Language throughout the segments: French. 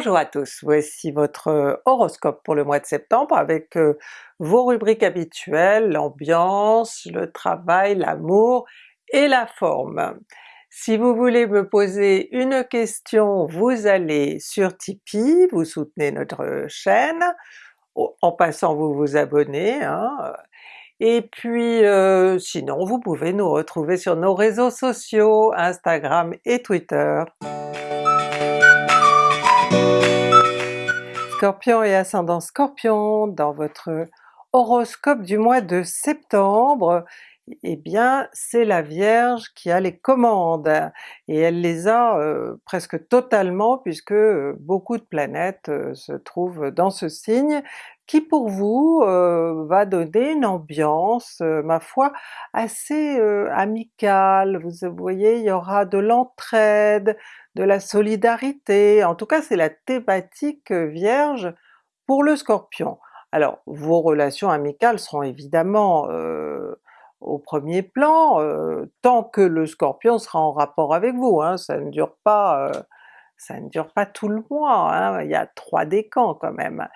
Bonjour à tous, voici votre horoscope pour le mois de septembre avec vos rubriques habituelles, l'ambiance, le travail, l'amour et la forme. Si vous voulez me poser une question, vous allez sur Tipeee, vous soutenez notre chaîne, en passant vous vous abonnez, hein. et puis sinon vous pouvez nous retrouver sur nos réseaux sociaux, Instagram et Twitter. Scorpion et ascendant Scorpion, dans votre horoscope du mois de septembre, eh bien c'est la Vierge qui a les commandes, et elle les a euh, presque totalement puisque euh, beaucoup de planètes euh, se trouvent dans ce signe, qui pour vous va donner une ambiance, ma foi, assez amicale. Vous voyez, il y aura de l'entraide, de la solidarité, en tout cas c'est la thématique Vierge pour le Scorpion. Alors vos relations amicales seront évidemment au premier plan, euh, tant que le Scorpion sera en rapport avec vous, hein, ça ne dure pas euh, ça ne dure pas tout le mois, hein, il y a trois décans quand même.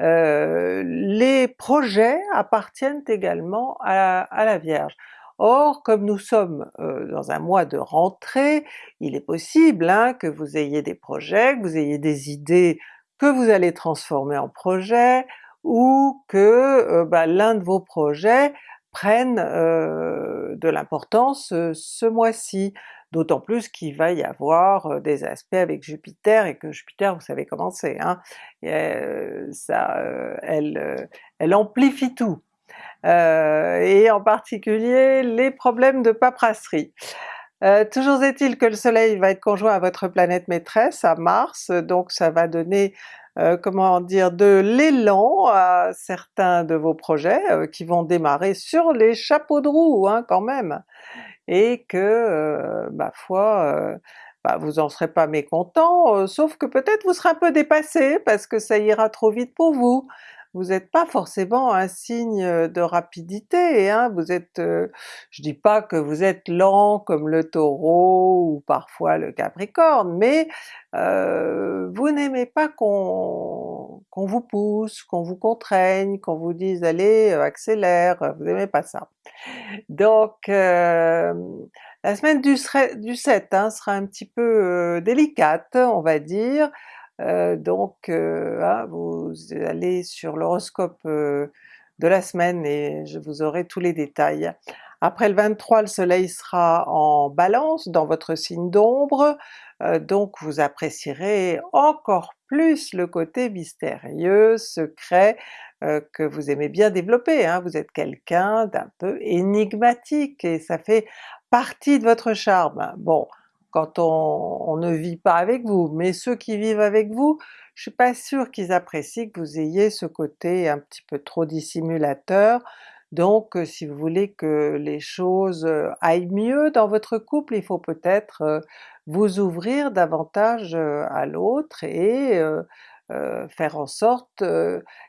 Euh, les projets appartiennent également à, la Vierge. Or, comme nous sommes dans un mois de rentrée, il est possible hein, que vous ayez des projets, que vous ayez des idées que vous allez transformer en projets, ou que bah, l'un de vos projets prennent de l'importance ce mois-ci, d'autant plus qu'il va y avoir des aspects avec Jupiter et que Jupiter vous savez comment c'est, hein? ça, elle amplifie tout. Et en particulier les problèmes de paperasserie. toujours est-il que le soleil va être conjoint à votre planète maîtresse, à Mars, donc ça va donner euh, comment dire, de l'élan à certains de vos projets euh, qui vont démarrer sur les chapeaux de roue hein, quand même, et que, euh, ma foi, bah, vous en serez pas mécontent, sauf que peut-être vous serez un peu dépassé parce que ça ira trop vite pour vous vous n'êtes pas forcément un signe de rapidité, hein, vous êtes, je dis pas que vous êtes lent comme le Taureau ou parfois le Capricorne, mais vous n'aimez pas qu'on vous pousse, qu'on vous contraigne, qu'on vous dise allez accélère, vous n'aimez pas ça. Donc la semaine du, 7 hein, sera un petit peu délicate on va dire, euh, donc euh, ah, vous allez sur l'horoscope euh, de la semaine et je vous aurai tous les détails. Après le 23, le soleil sera en balance dans votre signe d'ombre, donc vous apprécierez encore plus le côté mystérieux, secret, que vous aimez bien développer. Hein. Vous êtes quelqu'un d'un peu énigmatique et ça fait partie de votre charme. Bon, quand on, ne vit pas avec vous, mais ceux qui vivent avec vous, je suis pas sûre qu'ils apprécient que vous ayez ce côté un petit peu trop dissimulateur, donc euh, si vous voulez que les choses euh, aillent mieux dans votre couple, il faut peut-être euh, vous ouvrir davantage à l'autre et faire en sorte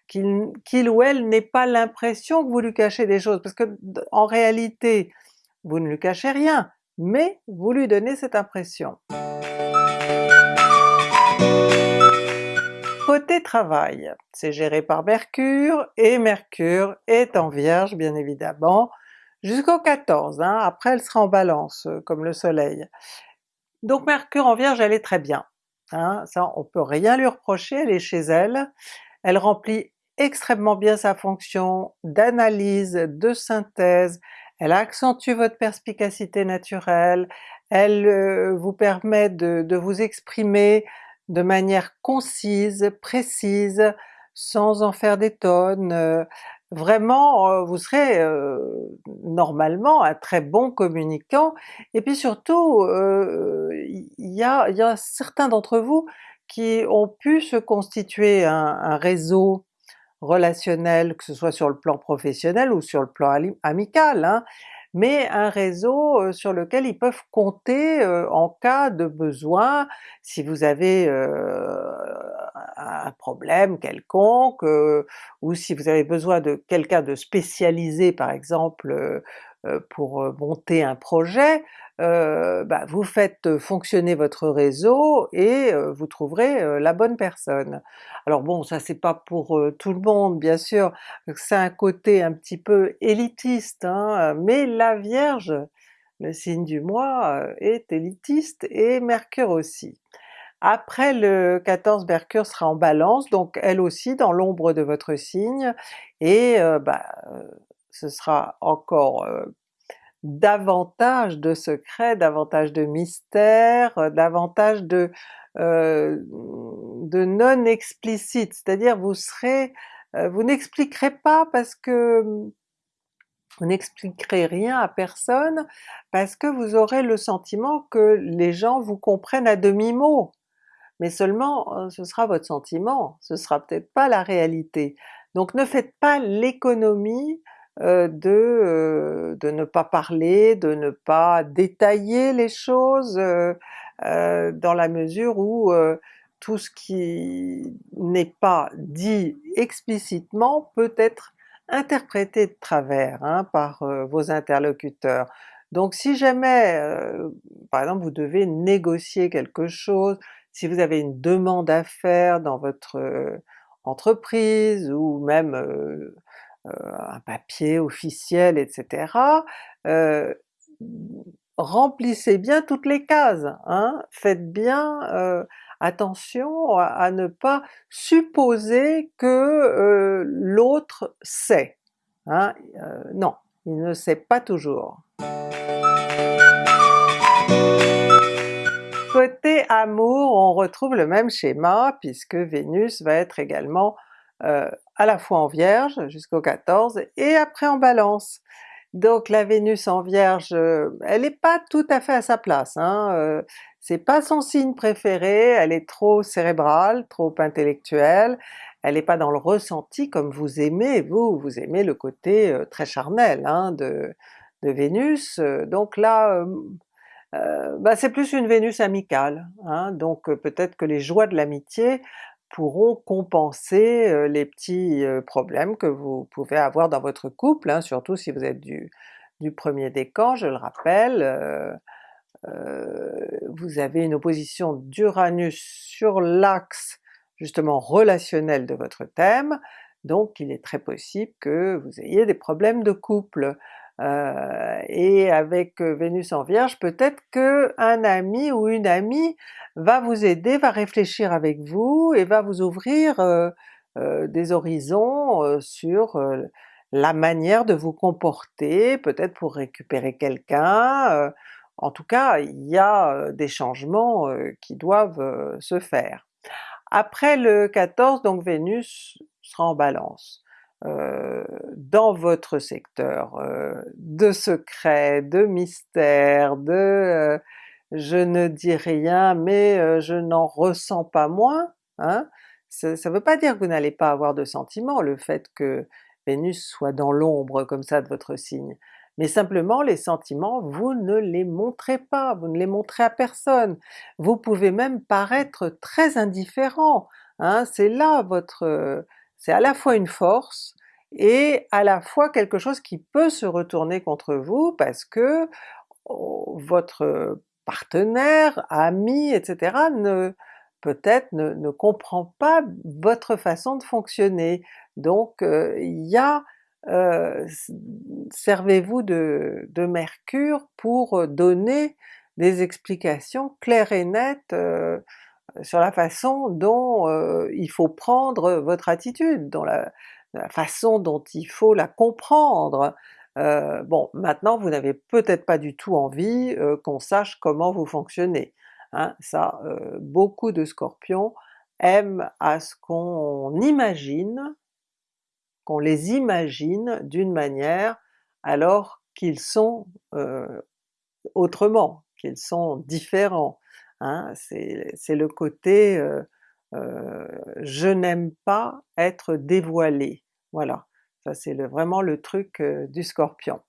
qu'il ou elle n'ait pas l'impression que vous lui cachez des choses, parce que en réalité vous ne lui cachez rien, mais vous lui donnez cette impression. Côté travail, c'est géré par Mercure, et Mercure est en Vierge bien évidemment, jusqu'au 14, hein. après elle sera en Balance euh, comme le soleil. Donc Mercure en Vierge elle est très bien, hein. ça on peut rien lui reprocher, elle est chez elle, elle remplit extrêmement bien sa fonction d'analyse, de synthèse, elle accentue votre perspicacité naturelle, elle euh, vous permet de, vous exprimer de manière concise, précise, sans en faire des tonnes. Euh, vraiment, euh, vous serez normalement un très bon communicant, et puis surtout, il y a, y, a, certains d'entre vous qui ont pu se constituer un réseau relationnel, que ce soit sur le plan professionnel ou sur le plan amical, hein, mais un réseau euh, sur lequel ils peuvent compter euh, en cas de besoin, si vous avez euh, un problème quelconque, ou si vous avez besoin de quelqu'un de spécialisé par exemple pour monter un projet, bah, vous faites fonctionner votre réseau et vous trouverez la bonne personne. Alors bon, ça c'est pas pour tout le monde bien sûr, c'est un côté un petit peu élitiste, hein, mais la Vierge, le signe du mois, est élitiste et Mercure aussi. Après le 14, Mercure sera en Balance, donc elle aussi dans l'ombre de votre signe, et bah, ce sera encore davantage de secrets, davantage de mystères, davantage de, de non explicite, c'est-à-dire vous vous n'expliquerez pas parce que vous n'expliquerez rien à personne parce que vous aurez le sentiment que les gens vous comprennent à demi-mot mais seulement ce sera votre sentiment, ce sera peut-être pas la réalité. Donc ne faites pas l'économie de, de ne pas parler, de ne pas détailler les choses, dans la mesure où tout ce qui n'est pas dit explicitement peut être interprété de travers hein, par vos interlocuteurs. Donc si jamais, par exemple vous devez négocier quelque chose, si vous avez une demande à faire dans votre entreprise ou même un papier officiel etc., remplissez bien toutes les cases, hein? faites bien attention à, ne pas supposer que l'autre sait. Hein? non, il ne sait pas toujours. Côté amour, on retrouve le même schéma puisque Vénus va être également euh, à la fois en Vierge jusqu'au 14 et après en Balance. Donc la Vénus en Vierge, euh, elle n'est pas tout à fait à sa place, hein, euh, c'est pas son signe préféré, elle est trop cérébrale, trop intellectuelle, elle n'est pas dans le ressenti comme vous aimez, vous, vous aimez le côté très charnel hein, de, Vénus, donc là bah c'est plus une Vénus amicale, hein, donc peut-être que les joies de l'amitié pourront compenser les petits problèmes que vous pouvez avoir dans votre couple, hein, surtout si vous êtes du, du premier décan, je le rappelle, vous avez une opposition d'Uranus sur l'axe justement relationnel de votre thème, donc il est très possible que vous ayez des problèmes de couple. Euh, et avec Vénus en Vierge, peut-être que un ami ou une amie va vous aider, va réfléchir avec vous et va vous ouvrir euh, euh, des horizons sur la manière de vous comporter, peut-être pour récupérer quelqu'un, en tout cas il y a des changements qui doivent se faire. Après le 14, donc Vénus sera en Balance. Euh, dans votre secteur euh, de secret, de mystère, de euh, je ne dis rien mais je n'en ressens pas moins, hein? ça ne veut pas dire que vous n'allez pas avoir de sentiments, le fait que Vénus soit dans l'ombre comme ça de votre signe, mais simplement les sentiments vous ne les montrez pas, vous ne les montrez à personne. Vous pouvez même paraître très indifférent, hein? c'est là votre c'est à la fois une force et à la fois quelque chose qui peut se retourner contre vous parce que oh, votre partenaire, ami, etc. ne peut-être ne, comprend pas votre façon de fonctionner. Donc euh, il y a euh, servez-vous de, Mercure pour donner des explications claires et nettes euh, sur la façon dont euh, il faut prendre votre attitude, dans la, façon dont il faut la comprendre. Euh, bon, maintenant vous n'avez peut-être pas du tout envie euh, qu'on sache comment vous fonctionnez. Hein, ça, beaucoup de Scorpions aiment à ce qu'on imagine, qu'on les imagine d'une manière alors qu'ils sont autrement, qu'ils sont différents. Hein, c'est le côté euh, euh, je n'aime pas être dévoilé, voilà, ça c'est vraiment le truc euh, du Scorpion.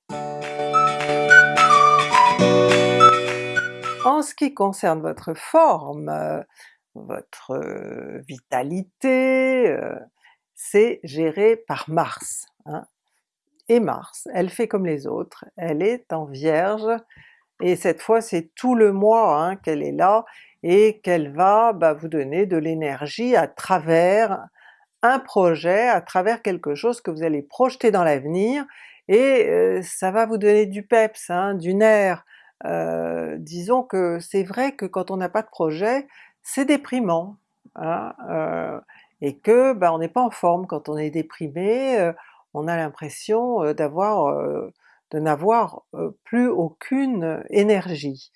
En ce qui concerne votre forme, votre vitalité, c'est géré par Mars. Hein. et Mars, elle fait comme les autres, elle est en Vierge, et cette fois c'est tout le mois hein, qu'elle est là, et qu'elle va bah, vous donner de l'énergie à travers un projet, à travers quelque chose que vous allez projeter dans l'avenir, et euh, ça va vous donner du peps, hein, du nerf. Euh, disons que c'est vrai que quand on n'a pas de projet, c'est déprimant, hein, euh, et que ben, on n'est pas en forme quand on est déprimé, on a l'impression d'avoir de n'avoir plus aucune énergie.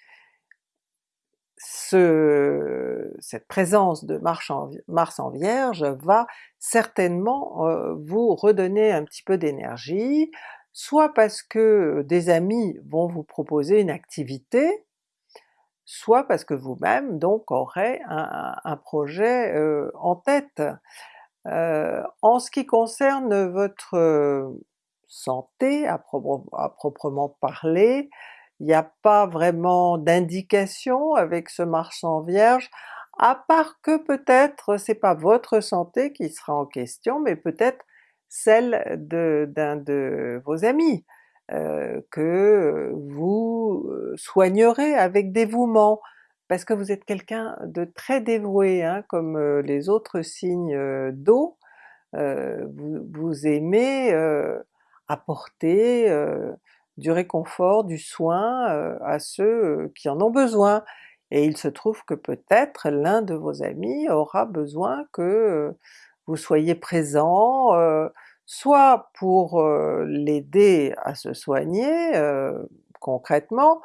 Ce, cette présence de Mars en, Mars en Vierge va certainement vous redonner un petit peu d'énergie, soit parce que des amis vont vous proposer une activité, soit parce que vous-même donc aurez un, projet en tête. en ce qui concerne votre santé à, proprement parler, il n'y a pas vraiment d'indication avec ce Mars en Vierge, à part que peut-être c'est pas votre santé qui sera en question, mais peut-être celle d'un de, vos amis, euh, que vous euh, soignerez avec dévouement, parce que vous êtes quelqu'un de très dévoué, hein, comme euh, les autres signes d'eau, vous, aimez apporter du réconfort, du soin à ceux qui en ont besoin. Et il se trouve que peut-être l'un de vos amis aura besoin que vous soyez présent, soit pour l'aider à se soigner concrètement,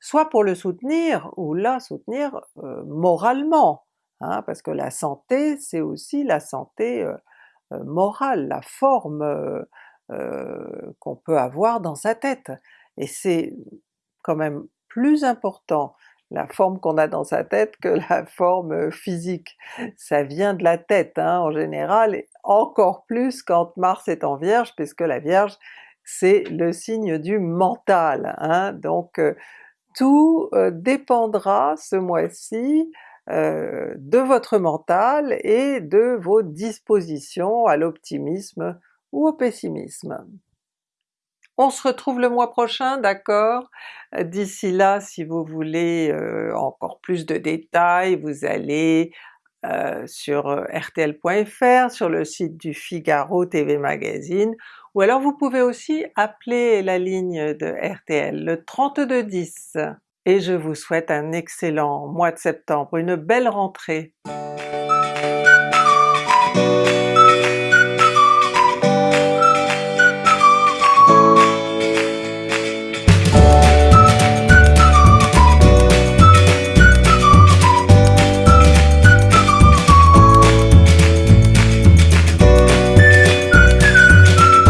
soit pour le soutenir ou la soutenir moralement, hein, parce que la santé c'est aussi la santé morale, la forme qu'on peut avoir dans sa tête. Et c'est quand même plus important la forme qu'on a dans sa tête que la forme physique. Ça vient de la tête hein, en général, encore plus quand Mars est en Vierge, puisque la Vierge c'est le signe du mental. Hein. Donc tout dépendra ce mois-ci de votre mental et de vos dispositions à l'optimisme ou au pessimisme. On se retrouve le mois prochain, d'accord? D'ici là, si vous voulez euh, encore plus de détails, vous allez euh, sur euh, rtl.fr, sur le site du Figaro TV Magazine, ou alors vous pouvez aussi appeler la ligne de RTL, le 3210. Et je vous souhaite un excellent mois de septembre, une belle rentrée!